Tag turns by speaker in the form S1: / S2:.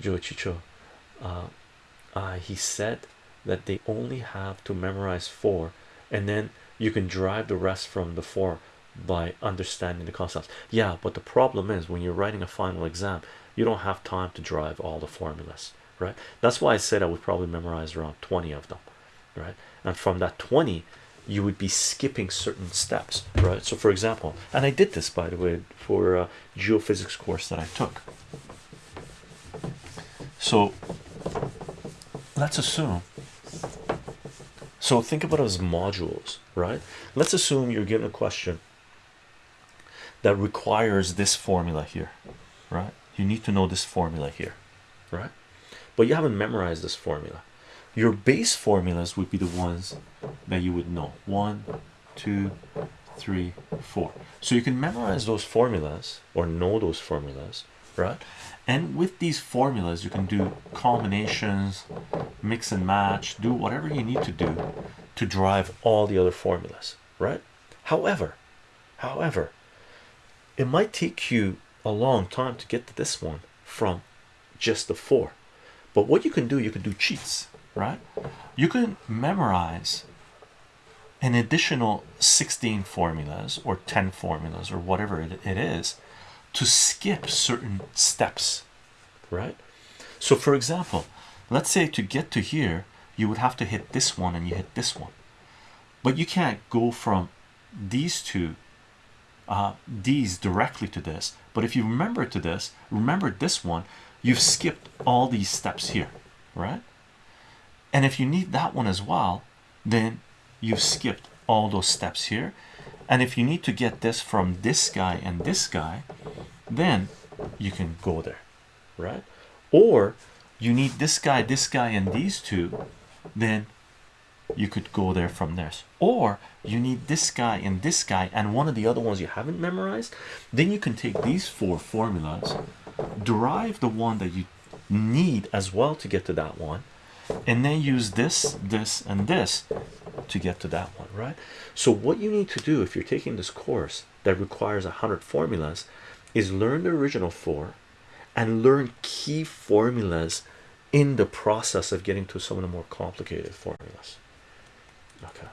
S1: Joe Chicho. Uh, uh, he said that they only have to memorize four, and then you can drive the rest from the four by understanding the concepts. Yeah, but the problem is when you're writing a final exam, you don't have time to drive all the formulas, right? That's why I said I would probably memorize around 20 of them, right? And from that 20, you would be skipping certain steps, right? So, for example, and I did this by the way for a geophysics course that I took. So, let's assume so think about it as modules right? Let's assume you're given a question that requires this formula here right? You need to know this formula here right? But you haven't memorized this formula. Your base formulas would be the ones that you would know. One two three four. So you can memorize those formulas or know those formulas right? And with these formulas you can do combinations mix and match do whatever you need to do to drive all the other formulas right? However however it might take you a long time to get to this one from just the four. But what you can do you can do cheats right? You can memorize an additional 16 formulas or 10 formulas or whatever it, it is to skip certain steps right? So for example let's say to get to here you would have to hit this one and you hit this one. But you can't go from these two uh, these directly to this. But if you remember to this remember this one you've skipped all these steps here right? And if you need that one as well then you've skipped all those steps here. And if you need to get this from this guy and this guy then you can go there right? Or you need this guy this guy and these two then you could go there from there. Or you need this guy and this guy and one of the other ones you haven't memorized then you can take these four formulas derive the one that you need as well to get to that one and then use this this and this to get to that one right? So what you need to do if you're taking this course that requires a hundred formulas is learn the original four and learn key formulas in the process of getting to some of the more complicated formulas. Okay